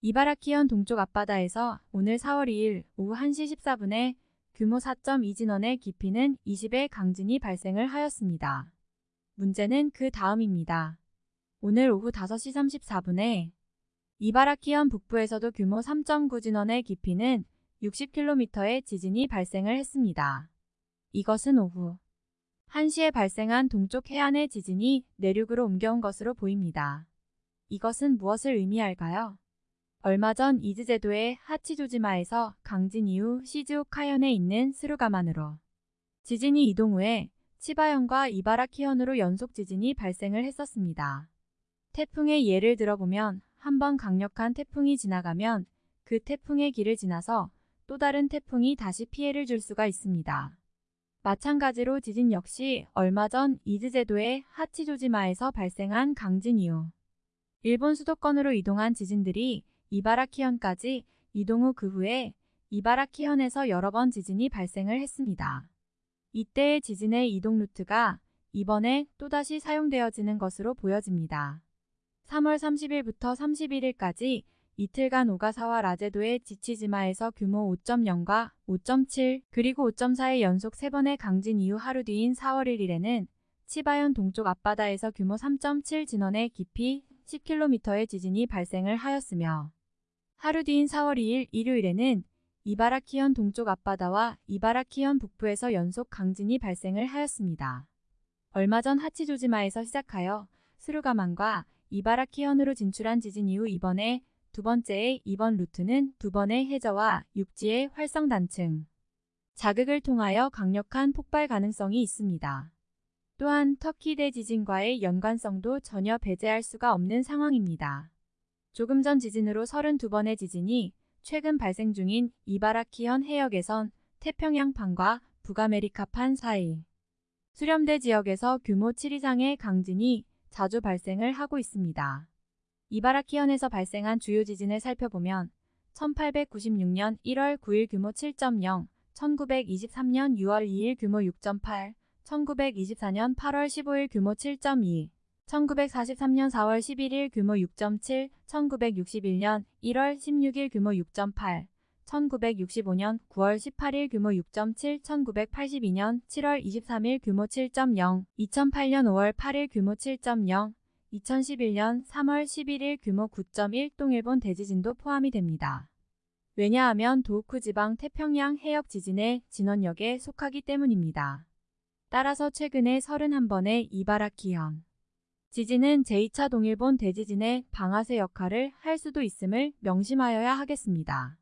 이바라키현 동쪽 앞바다에서 오늘 4월 2일 오후 1시 14분에 규모 4.2 진원의 깊이는 20의 강진이 발생을 하였습니다. 문제는 그 다음입니다. 오늘 오후 5시 34분에 이바라키현 북부에서도 규모 3.9 진원의 깊이는 60km의 지진이 발생을 했습니다. 이것은 오후 1시에 발생한 동쪽 해안의 지진이 내륙으로 옮겨온 것으로 보입니다. 이것은 무엇을 의미할까요? 얼마 전 이즈 제도의 하치조지마에서 강진 이후 시즈오카현에 있는 스루가만으로 지진이 이동 후에 치바현과 이바라키현으로 연속 지진이 발생을 했었습니다. 태풍의 예를 들어보면 한 번 강력한 태풍이 지나가면 그 태풍의 길을 지나서 또 다른 태풍이 다시 피해를 줄 수가 있습니다. 마찬가지로 지진 역시 얼마 전 이즈 제도의 하치조지마에서 발생한 강진 이후 일본 수도권으로 이동한 지진들이 이바라키현까지 이동 후 그 후에 이바라키현에서 여러 번 지진이 발생을 했습니다. 이때의 지진의 이동 루트가 이번에 또다시 사용되어지는 것으로 보여집니다. 3월 30일부터 31일까지 이틀간 오가사와 라제도의 지치지마에서 규모 5.0과 5.7 그리고 5.4의 연속 3번의 강진 이후 하루 뒤인 4월 1일에는 치바현 동쪽 앞바다에서 규모 3.7 진원의 깊이 10km의 지진이 발생을 하였으며 하루 뒤인 4월 2일 일요일에는 이바라키현 동쪽 앞바다와 이바라키현 북부에서 연속 강진이 발생을 하였습니다. 얼마 전 하치조지마에서 시작하여 스루가만과 이바라키현으로 진출한 지진 이후 이번에 두 번째의 이번 루트는 두 번의 해저와 육지의 활성 단층 자극을 통하여 강력한 폭발 가능성이 있습니다. 또한 터키 대 지진과의 연관성도 전혀 배제할 수가 없는 상황입니다. 조금 전 지진으로 32번의 지진이 최근 발생 중인 이바라키현 해역에선 태평양판과 북아메리카판 사이 수렴대 지역에서 규모 7 이상의 강진이 자주 발생을 하고 있습니다. 이바라키현에서 발생한 주요 지진을 살펴보면 1896년 1월 9일 규모 7.0, 1923년 6월 2일 규모 6.8, 1924년 8월 15일 규모 7.2, 1943년 4월 11일 규모 6.7, 1961년 1월 16일 규모 6.8, 1965년 9월 18일 규모 6.7, 1982년 7월 23일 규모 7.0, 2008년 5월 8일 규모 7.0, 2011년 3월 11일 규모 9.1 동일본 대지진도 포함이 됩니다. 왜냐하면 도우쿠 지방 태평양 해역 지진의 진원역에 속하기 때문입니다. 따라서 최근에 31번의 이바라키현 지진은 제2차 동일본 대지진의 방아쇠 역할을 할 수도 있음을 명심하여야 하겠습니다.